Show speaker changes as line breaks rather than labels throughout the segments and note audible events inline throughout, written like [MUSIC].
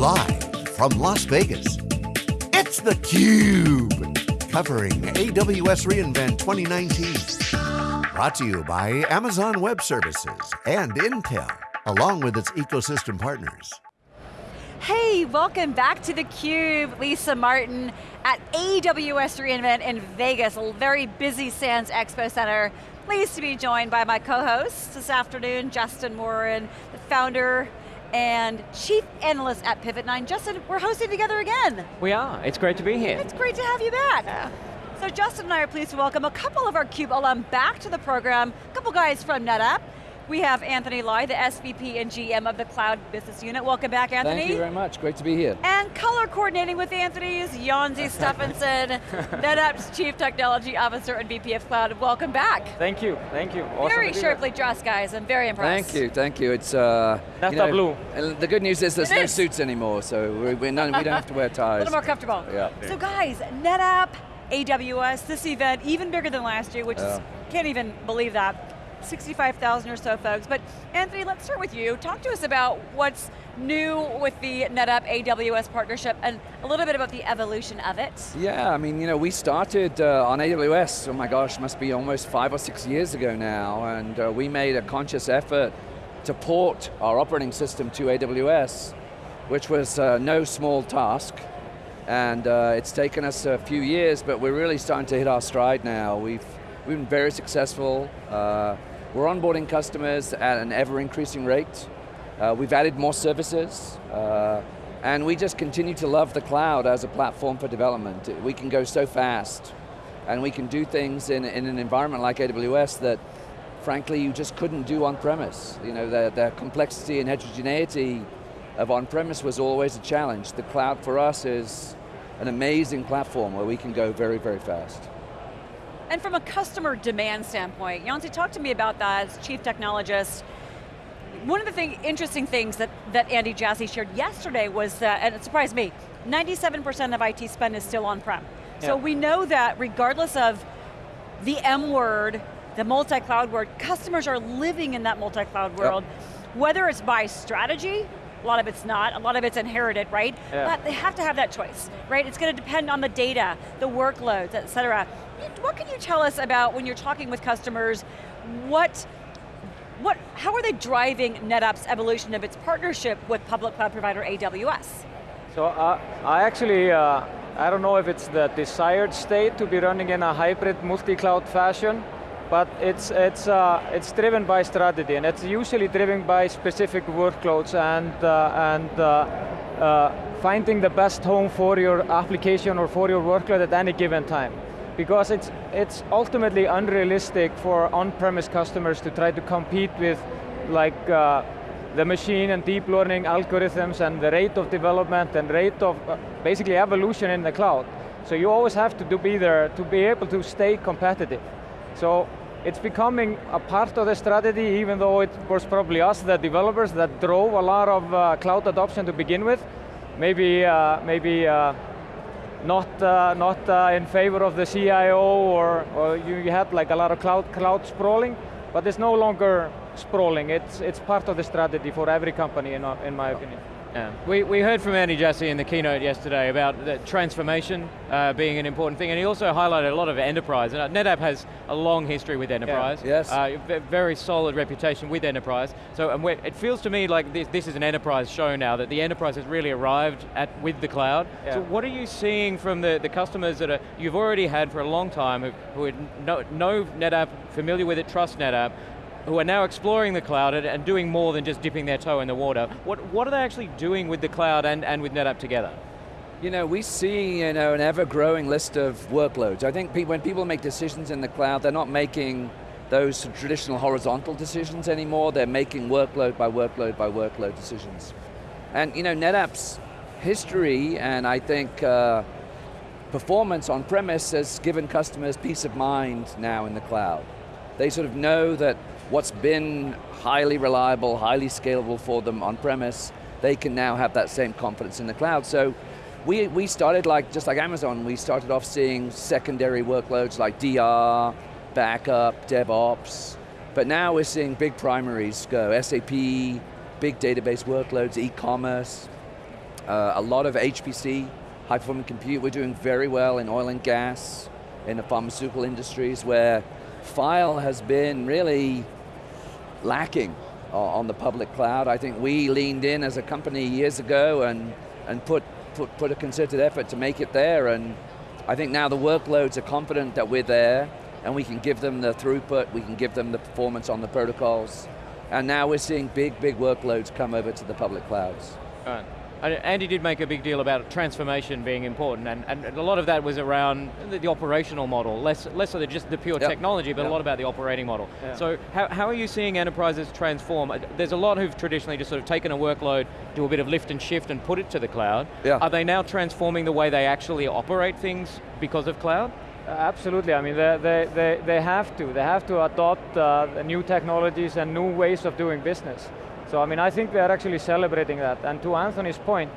Live from Las Vegas, it's theCUBE. Covering AWS reInvent 2019. Brought to you by Amazon Web Services and Intel, along with its ecosystem partners.
Hey, welcome back to theCUBE. Lisa Martin at AWS reInvent in Vegas, a very busy Sands Expo Center. Pleased to be joined by my co-host this afternoon, Justin Warren, the founder and Chief Analyst at PivotNine. Justin, we're hosting together again.
We are, it's great to be here.
It's great to have you back.
Yeah.
So Justin and I are pleased to welcome a couple of our CUBE alum back to the program, a couple guys from NetApp, we have Anthony Lye, the SVP and GM of the Cloud Business Unit. Welcome back, Anthony.
Thank you very much, great to be here.
And color coordinating with Anthony is Jonsi [LAUGHS] Stefansson, NetApp's Chief Technology Officer and VP of Cloud. Welcome back.
Thank you, thank you. Awesome
very sharply dressed, guys. I'm very impressed.
Thank you, thank you. It's uh,
That's
you know,
blue.
And the good news is there's
It
no
is.
suits anymore, so we're, we're none, we don't have to wear [LAUGHS] ties.
A little more comfortable.
Yeah.
So guys, NetApp, AWS, this event, even bigger than last year, which is, can't even believe that. 65,000 or so folks. But Anthony, let's start with you. Talk to us about what's new with the NetApp AWS partnership and a little bit about the evolution of it.
Yeah, I mean, you know, we started uh, on AWS, oh my gosh, must be almost five or six years ago now, and uh, we made a conscious effort to port our operating system to AWS, which was uh, no small task. And uh, it's taken us a few years, but we're really starting to hit our stride now. We've, we've been very successful. We're onboarding customers at an ever increasing rate. Uh, we've added more services, uh, and we just continue to love the cloud as a platform for development. We can go so fast, and we can do things in, in an environment like AWS that, frankly, you just couldn't do on-premise. You know, the, the complexity and heterogeneity of on-premise was always a challenge. The cloud for us is an amazing platform where we can go very, very fast.
And from a customer demand standpoint, Jonsi, talk to me about that as chief technologist. One of the thing, interesting things that, that Andy Jassy shared yesterday was that, and it surprised me, 97% of IT spend is still on-prem. So we know that regardless of the M word, the multi-cloud word, customers are living in that multi-cloud world, whether it's by strategy, a lot of it's not, a lot of it's inherited, right?
Yeah.
But they have to have that choice, right? It's going to depend on the data, the workloads, et cetera. What can you tell us about when you're talking with customers, what, what, how are they driving NetApp's evolution of its partnership with public cloud provider AWS?
So uh, I actually, uh, I don't know if it's the desired state to be running in a hybrid multi-cloud fashion, but it's, it's, uh, it's driven by strategy, and it's usually driven by specific workloads and, uh, and uh, uh, finding the best home for your application or for your workload at any given time. Because it's, it's ultimately unrealistic for on-premise customers to try to compete with like uh, the machine and deep learning algorithms and the rate of development and rate of uh, basically evolution in the cloud. So you always have to be there to be able to stay competitive. So it's becoming a part of the strategy even though it was probably us, the developers, that drove a lot of uh, cloud adoption to begin with. Maybe, uh, maybe uh, not, uh, not uh, in favor of the CIO or, or you, had like a lot of cloud, cloud sprawling, but it's no longer sprawling. It's, it's part of the strategy for every company in, our- in my opinion.
Yeah. We, we heard from Andy Jassy in the keynote yesterday about the transformation uh, being an important thing, and he also highlighted a lot of enterprise. And uh, NetApp has a long history with enterprise.
Yes.
Uh, very solid reputation with enterprise. So and it feels to me like this, this is an enterprise show now, that the enterprise has really arrived at with the cloud.
Yeah.
So what are you seeing from the, the customers that are, you've already had for a long time, who, who know NetApp, familiar with it, trust NetApp, who are now exploring the cloud and, and doing more than just dipping their toe in the water. What, what are they actually doing with the cloud and, and with NetApp together?
You know, we see you know, an ever-growing list of workloads. I think when people make decisions in the cloud, they're not making those traditional horizontal decisions anymore, they're making workload by workload by workload decisions. And you know, NetApp's history and I think uh, performance on premise has given customers peace of mind now in the cloud. They sort of know that what's been highly reliable, highly scalable for them on premise, they can now have that same confidence in the cloud. So we, we started like, just like Amazon, we started off seeing secondary workloads like DR, backup, DevOps, but now we're seeing big primaries go, SAP, big database workloads, e-commerce, uh, a lot of HPC, high performance compute. We're doing very well in oil and gas, in the pharmaceutical industries where file has been really lacking uh, on the public cloud. I think we leaned in as a company years ago and, and put, put, put a concerted effort to make it there and I think now the workloads are confident that we're there and we can give them the throughput, we can give them the performance on the protocols. And now we're seeing big, big workloads come over to the public clouds.
Right. Andy did make a big deal about transformation being important, and, and a lot of that was around the, the operational model, less, less of the, just the pure yep. technology, but yep. a lot about the operating model. Yeah. So how, how are you seeing enterprises transform? There's a lot who've traditionally just sort of taken a workload, do a bit of lift and shift and put it to the cloud.
Yeah.
Are they now transforming the way they actually operate things because of cloud?
Uh, absolutely, I mean, they, they, they, they have to. They have to adopt uh, new technologies and new ways of doing business. So I mean, I think we are actually celebrating that. And to Anthony's point,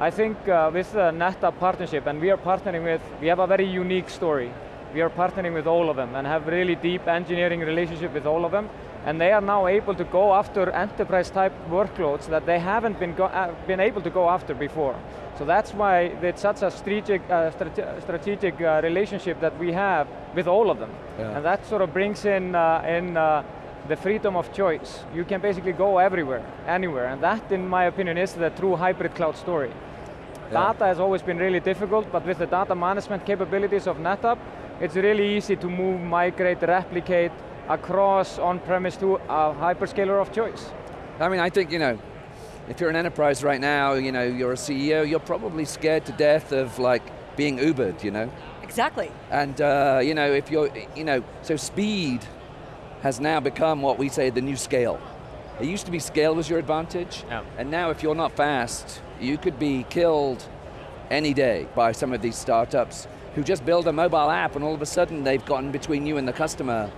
I think uh, with the NetApp partnership, and we are partnering with, we have a very unique story. We are partnering with all of them and have really deep engineering relationship with all of them. And they are now able to go after enterprise type workloads that they haven't been, uh, been able to go after before. So that's why it's such a strategic, uh, strate strategic uh, relationship that we have with all of them. Yeah. And that sort of brings in, uh, in uh, the freedom of choice. You can basically go everywhere, anywhere, and that, in my opinion, is the true hybrid cloud story. Yeah. Data has always been really difficult, but with the data management capabilities of NetApp, it's really easy to move, migrate, replicate across on-premise to a hyperscaler of choice.
I mean, I think, you know, if you're an enterprise right now, you know, you're a CEO, you're probably scared to death of like being Ubered, you know?
Exactly.
And, uh, you know, if you're, you know, so speed has now become what we say the new scale. It used to be scale was your advantage,
yeah.
and now if you're not fast, you could be killed any day by some of these startups who just build a mobile app and all of a sudden they've gotten between you and the customer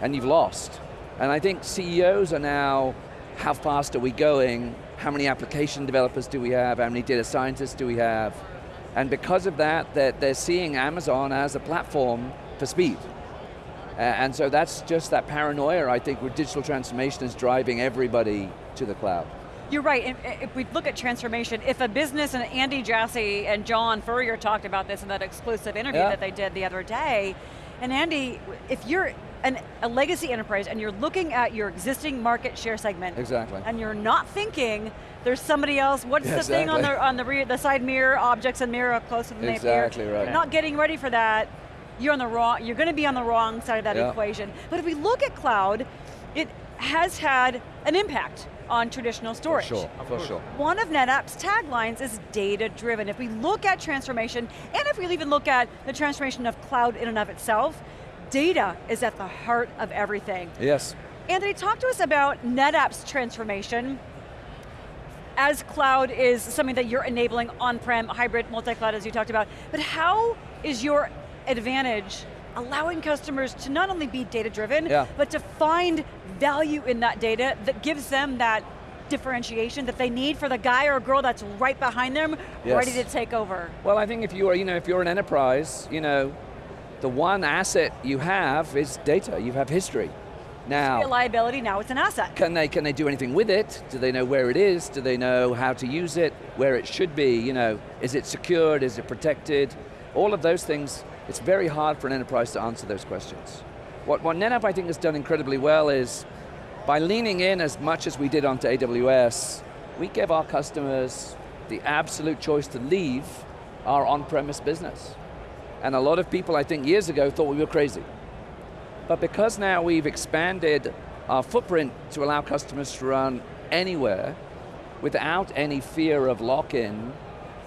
and you've lost. And I think CEOs are now, how fast are we going? How many application developers do we have? How many data scientists do we have? And because of that, they're, they're seeing Amazon as a platform for speed. Uh, and so that's just that paranoia, I think, where digital transformation is driving everybody to the cloud.
You're right, uh, if we look at transformation, if a business, and Andy Jassy and John Furrier talked about this in that exclusive interview yeah. that they did the other day, and Andy, if you're an, a legacy enterprise and you're looking at your existing market share segment,
exactly,
and you're not thinking there's somebody else, what's yeah, the exactly. thing on the on the, rear, the side mirror, objects and mirror up close to the
exactly right.
You're not getting ready for that, you're on the wrong, you're going to be on the wrong side of that yeah. equation. But if we look at cloud, it has had an impact on traditional storage.
For sure, for sure.
One of NetApp's taglines is data driven. If we look at transformation, and if we even look at the transformation of cloud in and of itself, data is at the heart of everything.
Yes.
Anthony, talk to us about NetApp's transformation as cloud is something that you're enabling on-prem, hybrid, multi-cloud as you talked about, but how is your advantage allowing customers to not only be data driven,
yeah.
but to find value in that data that gives them that differentiation that they need for the guy or girl that's right behind them, yes. ready to take over.
Well, I think if you are, you know, if you're an enterprise, you know, the one asset you have is data, you have history. Now,
a liability, now it's an asset.
Can they, can they do anything with it? Do they know where it is? Do they know how to use it? Where it should be? You know, is it secured? Is it protected? All of those things it's very hard for an enterprise to answer those questions. What, what NetApp I think has done incredibly well is, by leaning in as much as we did onto AWS, we give our customers the absolute choice to leave our on-premise business. And a lot of people, I think, years ago thought we were crazy. But because now we've expanded our footprint to allow customers to run anywhere without any fear of lock-in,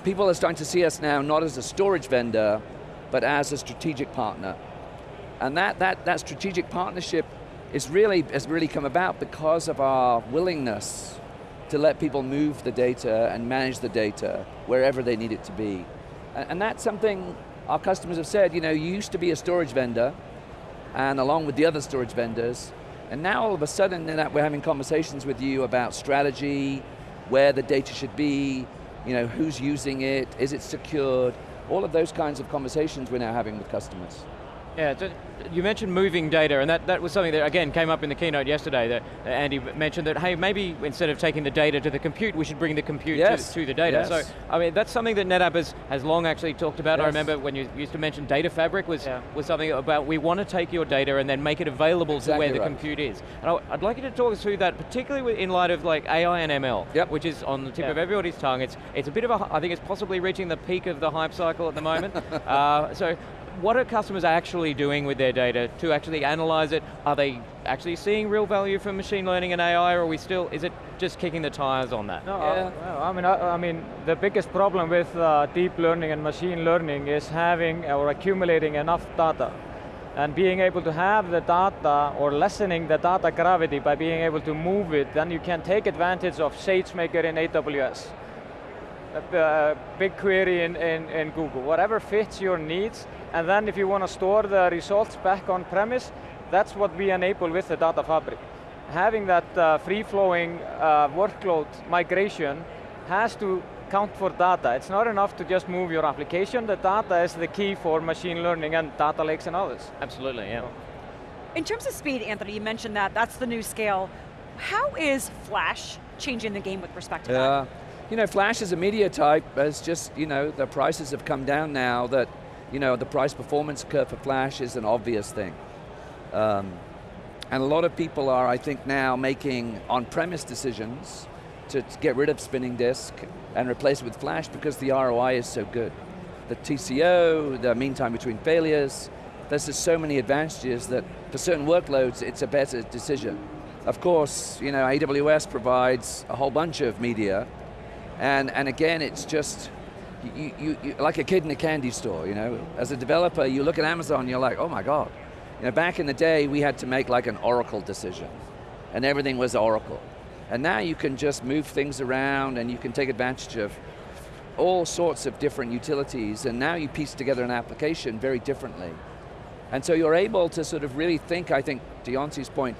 people are starting to see us now not as a storage vendor, but as a strategic partner. And that, that, that strategic partnership is really, has really come about because of our willingness to let people move the data and manage the data wherever they need it to be. And, and that's something our customers have said, you know, you used to be a storage vendor, and along with the other storage vendors, and now all of a sudden we're having conversations with you about strategy, where the data should be, you know, who's using it, is it secured, all of those kinds of conversations we're now having with customers.
Yeah, you mentioned moving data, and that, that was something that, again, came up in the keynote yesterday, that Andy mentioned that, hey, maybe instead of taking the data to the compute, we should bring the compute
yes.
to, to, the data.
Yes.
So, I mean, that's something that NetApp has, has long actually talked about.
Yes.
I remember when you used to mention data fabric was,
Yeah.
was something about, we want to take your data and then make it available to where
Exactly
the compute is. And I- I'd like you to talk us through that, particularly in light of like AI and ML,
Yep.
which is on the tip
Yeah.
of everybody's tongue. It's, it's a bit of a, I think it's possibly reaching the peak of the hype cycle at the moment. [LAUGHS] uh, so what are customers actually doing with their data to actually analyze it? Are they actually seeing real value from machine learning and AI, or are we still, is it just kicking the tires on that?
No,
Yeah.
uh, well, I mean, I, I mean, the biggest problem with uh, deep learning and machine learning is having or accumulating enough data. And being able to have the data or lessening the data gravity by being able to move it, then you can take advantage of SageMaker in AWS. A uh, BigQuery in, in, in Google, whatever fits your needs. And then if you want to store the results back on premise, that's what we enable with the data fabric. Having that uh, free-flowing uh, workload migration has to count for data. It's not enough to just move your application. The data is the key for machine learning and data lakes and others.
Absolutely, yeah.
In terms of speed, Anthony, you mentioned that, that's the new scale. How is Flash changing the game with respect to that?
You know, Flash is a media type, as just, you know, the prices have come down now that, you know, the price performance curve for Flash is an obvious thing. Um, and a lot of people are, I think, now making on-premise decisions to to get rid of spinning disk and replace it with Flash because the ROI is so good. The TCO, the mean time between failures, there's just so many advantages that for certain workloads, it's a better decision. Of course, you know, AWS provides a whole bunch of media, and, and again, it's just, you, you, you, like a kid in a candy store, you know? As a developer, you look at Amazon, you're like, oh my God. You know, back in the day, we had to make like an Oracle decision, and everything was Oracle. And now you can just move things around and you can take advantage of all sorts of different utilities, and now you piece together an application very differently. And so you're able to sort of really think, I think, to point,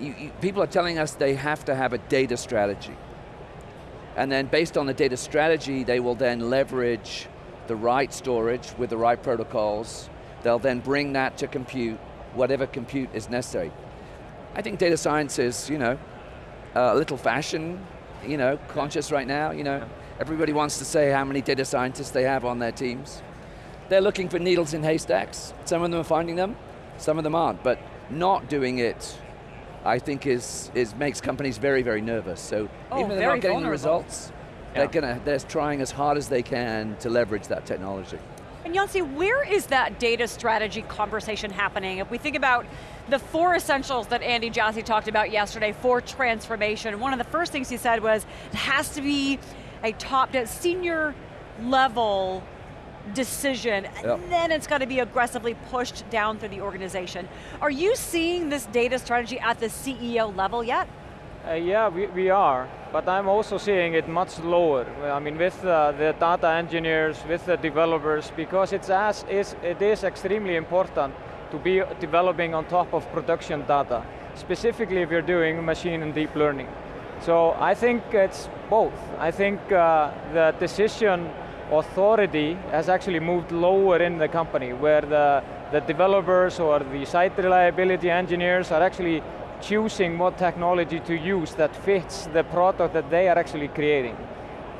you, you, people are telling us they have to have a data strategy. And then based on the data strategy, they will then leverage the right storage with the right protocols. They'll then bring that to compute, whatever compute is necessary. I think data science is, you know, a little fashion, you know, conscious right now, you know. Everybody wants to say how many data scientists they have on their teams. They're looking for needles in haystacks. Some of them are finding them, some of them aren't, but not doing it, I think is, is makes companies very, very nervous. So
Oh,
even if they're not getting the
vulnerable.
results, they're, gonna, they're trying as hard as they can to leverage that technology.
And Jonsi, where is that data strategy conversation happening? If we think about the four essentials that Andy Jassy talked about yesterday for transformation, one of the first things he said was, it has to be a top, a senior level decision,
Yep.
and then it's got to be aggressively pushed down through the organization. Are you seeing this data strategy at the CEO level yet?
Uh, yeah, we, we are, but I'm also seeing it much lower. I mean, with uh, the data engineers, with the developers, because it's as is, it is extremely important to be developing on top of production data, specifically if you're doing machine and deep learning. So I think it's both. I think uh, the decision authority has actually moved lower in the company, where the, the developers or the site reliability engineers are actually choosing what technology to use that fits the product that they are actually creating.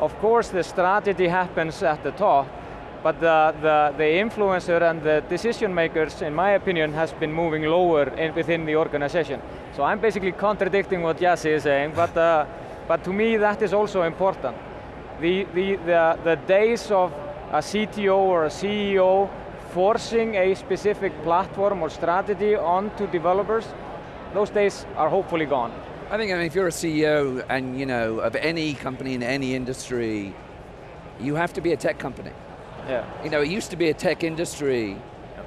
Of course, the strategy happens at the top, but the, the, the influencer and the decision makers, in my opinion, has been moving lower in, within the organization. So I'm basically contradicting what Yassi is saying, but, uh, but to me that is also important. The, the, the, the days of a CTO or a CEO forcing a specific platform or strategy onto developers, those days are hopefully gone.
I think I mean, if you're a CEO and you know of any company in any industry, you have to be a tech company.
Yeah.
You know, it used to be a tech industry,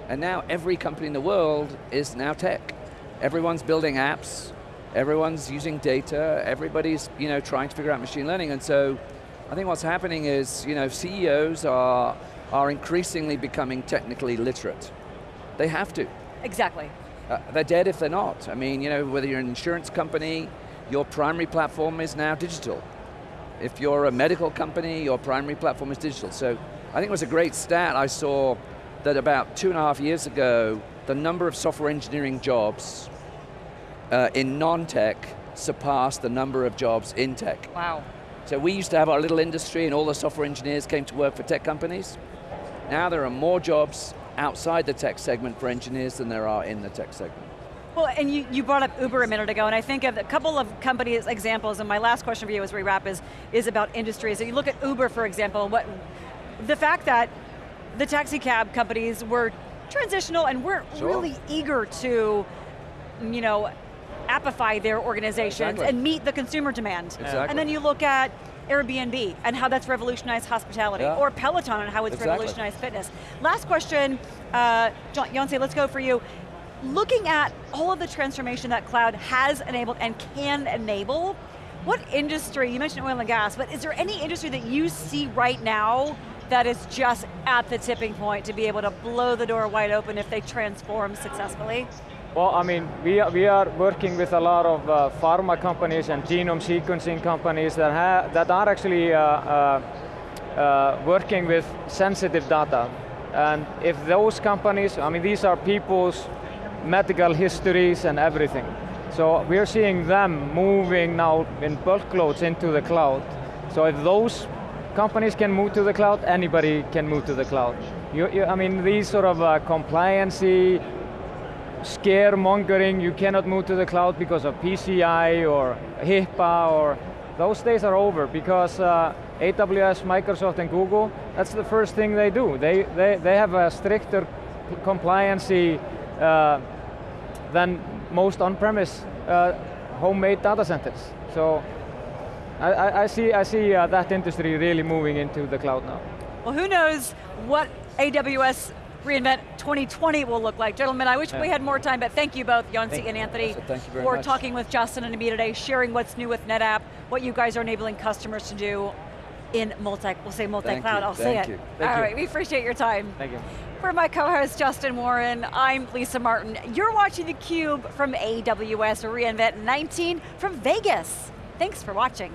and now every company in the world is now tech. Everyone's building apps, everyone's using data, everybody's you know trying to figure out machine learning, and so I think what's happening is you know CEOs are are increasingly becoming technically literate. They have to.
Exactly.
Uh, they're dead if they're not. I mean, you know, whether you're an insurance company, your primary platform is now digital. If you're a medical company, your primary platform is digital. So I think it was a great stat I saw that about two and a half years ago, the number of software engineering jobs uh, in non-tech surpassed the number of jobs in tech.
Wow.
So we used to have our little industry and all the software engineers came to work for tech companies. Now there are more jobs outside the tech segment for engineers than there are in the tech segment.
Well, and you, you brought up Uber a minute ago, and I think of a couple of companies examples, and my last question for you as we wrap is, is about industries. So you look at Uber, for example, what the fact that the taxi cab companies were transitional and weren't
Sure.
really eager to, you know, appify their organizations
Exactly.
and meet the consumer demand.
Exactly.
And then you look at Airbnb and how that's revolutionized hospitality,
Yeah.
or Peloton and how it's
Exactly.
revolutionized fitness. Last question, uh, let's go for you. Looking at all of the transformation that cloud has enabled and can enable, what industry, you mentioned oil and gas, but is there any industry that you see right now that is just at the tipping point to be able to blow the door wide open if they transform successfully?
Well, I mean, we are, we are working with a lot of uh, pharma companies and genome sequencing companies that, ha that are actually uh, uh, uh, working with sensitive data. And if those companies, I mean, these are people's medical histories and everything. So we're seeing them moving now in bulk loads into the cloud. So if those companies can move to the cloud, anybody can move to the cloud. You, you, I mean, these sort of uh, compliancy, scaremongering, you cannot move to the cloud because of PCI or HIPAA or those days are over because uh, AWS, Microsoft and Google, that's the first thing they do. They, they, they have a stricter compliancy uh, than most on-premise uh, homemade data centers. So I, I, see, I see uh, that industry really moving into the cloud now.
Well, who knows what AWS reInvent 2020 will look like. Gentlemen, I wish we had more time, but thank you both,
Thank-
and Anthony,
That's it, thank you very
for
much.
talking with Justin and me today, sharing what's new with NetApp, what you guys are enabling customers to do in multi, we'll say multi-cloud, I'll say
thank
it.
you,
All
you.
right, we appreciate your time.
Thank you.
For my co-host Justin Warren, I'm Lisa Martin. You're watching theCUBE from AWS reInvent 19 from Vegas. Thanks for watching.